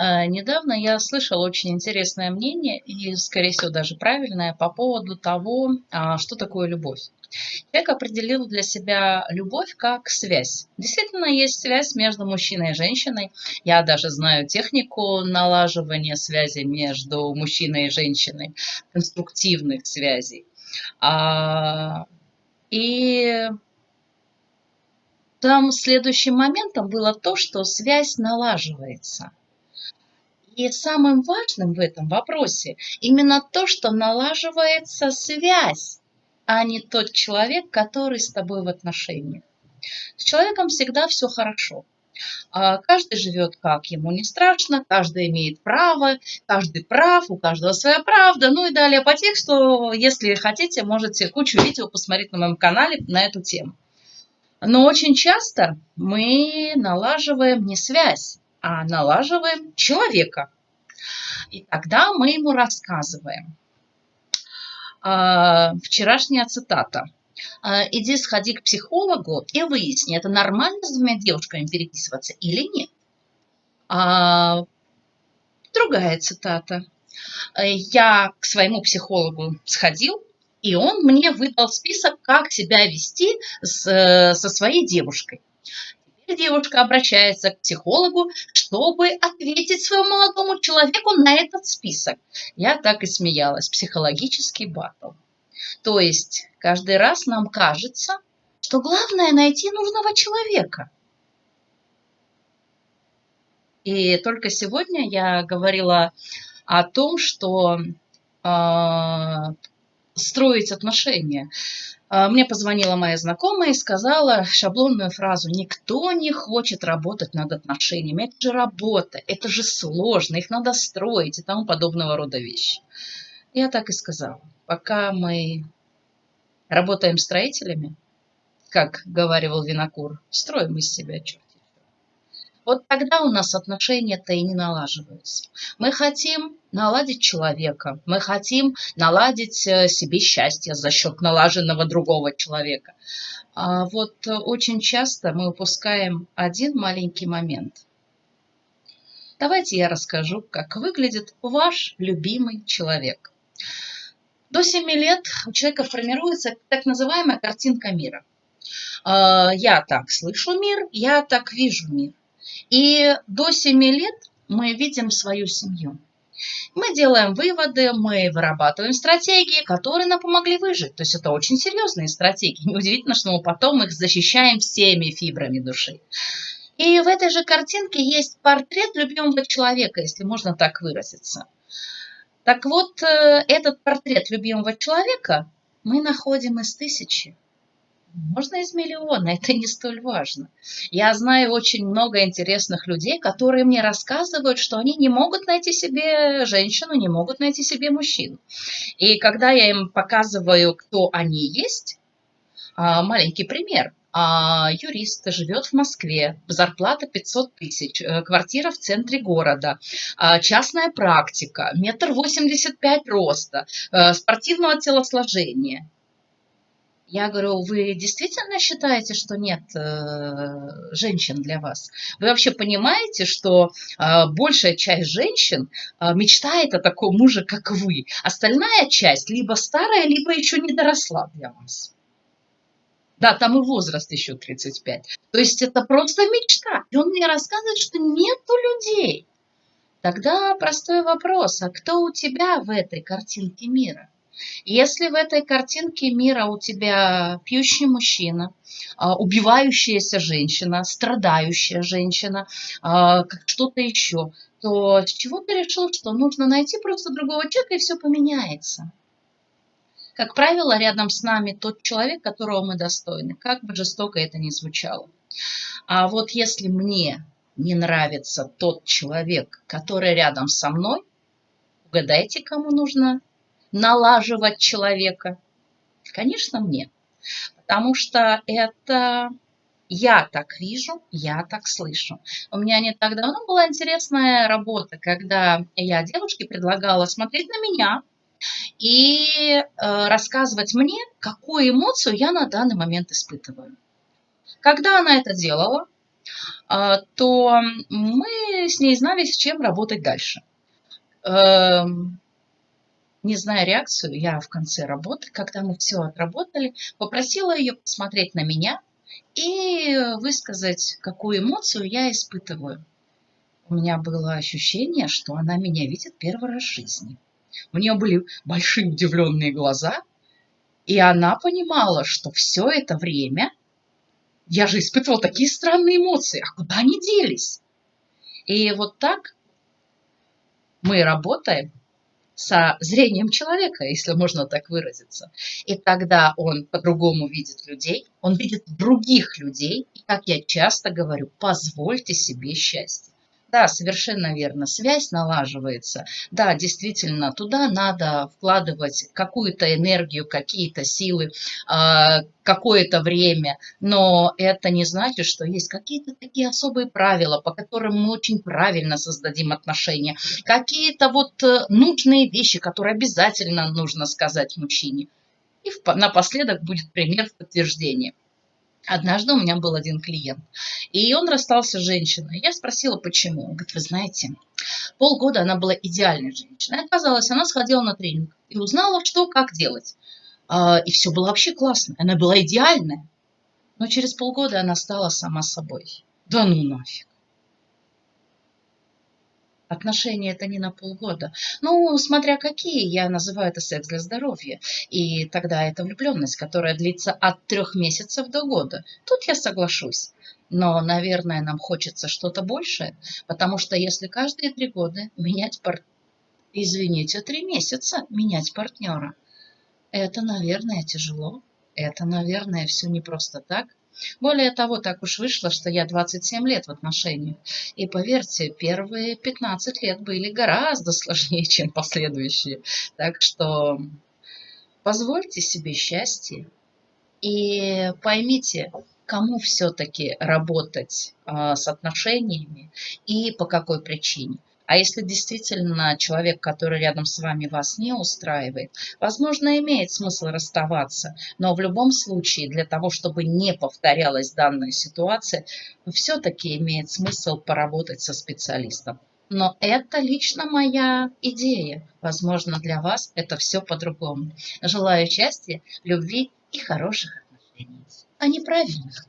А, недавно я слышала очень интересное мнение, и, скорее всего, даже правильное, по поводу того, а, что такое любовь. Человек определил для себя любовь как связь. Действительно, есть связь между мужчиной и женщиной. Я даже знаю технику налаживания связи между мужчиной и женщиной, конструктивных связей. А, и там следующим моментом было то, что связь налаживается. И самым важным в этом вопросе именно то, что налаживается связь, а не тот человек, который с тобой в отношениях. С человеком всегда все хорошо. А каждый живет как ему не страшно, каждый имеет право, каждый прав, у каждого своя правда. Ну и далее по тексту, если хотите, можете кучу видео посмотреть на моем канале на эту тему. Но очень часто мы налаживаем не связь, а налаживаем человека. И тогда мы ему рассказываем. А, вчерашняя цитата. А, Иди сходи к психологу и выясни, это нормально с двумя девушками переписываться или нет. А, другая цитата. Я к своему психологу сходил, и он мне выдал список, как себя вести с, со своей девушкой девушка обращается к психологу, чтобы ответить своему молодому человеку на этот список. Я так и смеялась. Психологический батл. То есть каждый раз нам кажется, что главное найти нужного человека. И только сегодня я говорила о том, что э, строить отношения мне позвонила моя знакомая и сказала шаблонную фразу «Никто не хочет работать над отношениями, это же работа, это же сложно, их надо строить» и тому подобного рода вещи. Я так и сказала. Пока мы работаем строителями, как говаривал Винокур, строим из себя черт вот тогда у нас отношения-то и не налаживаются. Мы хотим наладить человека, мы хотим наладить э, себе счастье за счет налаженного другого человека. А вот очень часто мы упускаем один маленький момент. Давайте я расскажу, как выглядит ваш любимый человек. До 7 лет у человека формируется так называемая картинка мира. А, я так слышу мир, я так вижу мир. И до 7 лет мы видим свою семью. Мы делаем выводы, мы вырабатываем стратегии, которые нам помогли выжить. То есть это очень серьезные стратегии. Неудивительно, что мы потом их защищаем всеми фибрами души. И в этой же картинке есть портрет любимого человека, если можно так выразиться. Так вот, э, этот портрет любимого человека мы находим из тысячи. Можно из миллиона, это не столь важно. Я знаю очень много интересных людей, которые мне рассказывают, что они не могут найти себе женщину, не могут найти себе мужчину. И когда я им показываю, кто они есть, а, маленький пример. А, юрист живет в Москве, зарплата 500 тысяч, э, квартира в центре города, а, частная практика, метр восемьдесят пять роста, э, спортивного телосложения. Я говорю, вы действительно считаете, что нет э, женщин для вас? Вы вообще понимаете, что э, большая часть женщин э, мечтает о таком муже, как вы? Остальная часть либо старая, либо еще не доросла для вас. Да, там и возраст еще 35. То есть это просто мечта. И он мне рассказывает, что нету людей. Тогда простой вопрос, а кто у тебя в этой картинке мира? Если в этой картинке мира у тебя пьющий мужчина, а, убивающаяся женщина, страдающая женщина, а, что-то еще, то с чего ты решил, что нужно найти просто другого человека и все поменяется? Как правило, рядом с нами тот человек, которого мы достойны, как бы жестоко это ни звучало. А вот если мне не нравится тот человек, который рядом со мной, угадайте, кому нужно налаживать человека? Конечно, мне. Потому что это я так вижу, я так слышу. У меня не так давно была интересная работа, когда я девушке предлагала смотреть на меня и э, рассказывать мне, какую эмоцию я на данный момент испытываю. Когда она это делала, а, то мы с ней знали, с чем работать дальше. Не зная реакцию, я в конце работы, когда мы все отработали, попросила ее посмотреть на меня и высказать, какую эмоцию я испытываю. У меня было ощущение, что она меня видит первый раз в жизни. У нее были большие удивленные глаза, и она понимала, что все это время я же испытывала такие странные эмоции, а куда они делись? И вот так мы работаем со зрением человека, если можно так выразиться. И тогда он по-другому видит людей, он видит других людей. И, как я часто говорю, позвольте себе счастье. Да, совершенно верно. Связь налаживается. Да, действительно, туда надо вкладывать какую-то энергию, какие-то силы, а, какое-то время. Но это не значит, что есть какие-то такие особые правила, по которым мы очень правильно создадим отношения. Какие-то вот э, нужные вещи, которые обязательно нужно сказать мужчине. И напоследок будет пример в подтверждение. Однажды у меня был один клиент, и он расстался с женщиной. Я спросила, почему. Он говорит, вы знаете, полгода она была идеальной женщиной. Оказалось, она сходила на тренинг и узнала, что, как делать. А, и все было вообще классно. Она была идеальная. Но через полгода она стала сама собой. Да ну нафиг. Отношения это не на полгода. Ну, смотря какие, я называю это секс для здоровья. И тогда это влюбленность, которая длится от трех месяцев до года. Тут я соглашусь. Но, наверное, нам хочется что-то большее, потому что если каждые три года менять партнера, извините, три месяца менять партнера, это, наверное, тяжело. Это, наверное, все не просто так. Более того, так уж вышло, что я 27 лет в отношениях. И поверьте, первые 15 лет были гораздо сложнее, чем последующие. Так что позвольте себе счастье и поймите, кому все-таки работать э, с отношениями и по какой причине. А если действительно человек, который рядом с вами вас не устраивает, возможно, имеет смысл расставаться, но в любом случае для того, чтобы не повторялась данная ситуация, все-таки имеет смысл поработать со специалистом. Но это лично моя идея. Возможно, для вас это все по-другому. Желаю счастья, любви и хороших отношений, а не правильных.